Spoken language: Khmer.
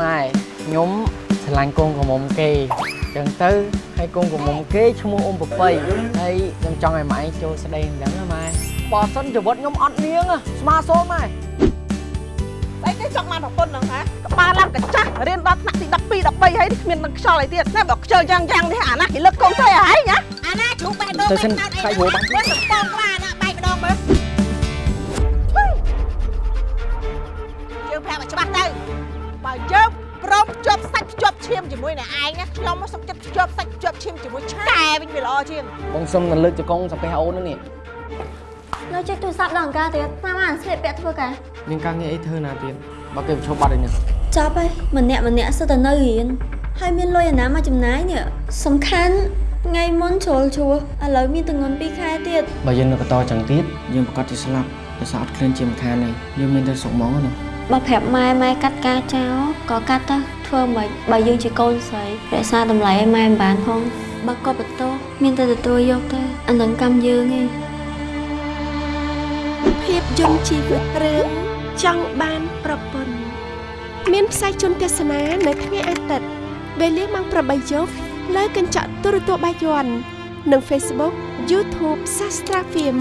ម៉ែខ្ញុំឆ្លាញ់កូនក្រមុំគេអញ្ចឹងទៅហើយកូនក្រមុំគេឈ្មោះអ៊ំពពៃហើយខ្ញុំចង់ឲ្យម៉ែចូលស្ដីអញ្ចឹងណាម៉ែបើសិនជីវិតខ្ញុំអត់នាងស្មាសូនម៉ែស្អីគេចង់បានប្រពន្ធហ្នឹងហ៎ក្បាលឡើងកញ្ចាស់រៀនដល់ថ្នាក់ទី12 13ហើយនេះគ្មាននឹងខ្យល់អីទៀតណែបើខ្ជិលយ៉ាងយ៉ាងនេះអាណាគេលើកកូនស្រីឲ្យហីណាអាណាជ្រូកបេះដូងទៅសិនបេះដោខាយហូរបាញ់មើលសំពងក្បាលណាបែកម្ដងមើលយើងប្រាប់ឲ្យច្បាស់ទៅ បើយើងព្រមភ្ជាប់សាច់ភ្ជាប់ឈាមជាមួយនឹងឯងណាខ្ញុំមកសុខចិត្តភ្ជាប់សាច់ភ្ជាប់ឈាមជាមួយឆ្កែវិញវាល្អជាងបងសុំតែលើកចកងសាពះអូននេះនៅចេះទូរស័ព្ទដល់អង្ការទៀតតាមអានស្លៀកពាក់ធ្វើការមានការងារអីធ្វើណាទៀតបើគេប្រឈប់បាត់ឯនេះចប់ហើយម្នាក់ម្នាក់សិតតែនៅរៀនហើយមានលុយអាណាមកចំណាយនេះសំខាន់ថ្ងៃមុនជ្រុលឈួរឥឡូវមានទងន់2ខែទៀតបើយើងនៅបន្តចឹងទៀតយើងប្រកាសជាស្លាប់ដោយសារអត់ឃ្លានជាម្ខានទេយើងមានតែសុកហ្មងណា បើប្រាប់ម៉ែម៉ែកាត់ការចោលក៏កាត់ទៅធ្វើមិនបើយើងជាកូនស្រីរក្សាតម្លៃឲ្យម៉ែមិនបានផងបើក៏បន្ទោសមានតែទទួលយកទៅអានឹងកម្មយើងឯងភាពយន្តជីវិតរឿងចង់បានប្រពន្ធមានផ្សាយជូនទស្សនានៅថ្ងៃអាទិត្យវេលាម៉ោង8យប់លើកញ្ចក់ទូរទស្សន៍បាយ័ននិង Facebook YouTube Sastra Film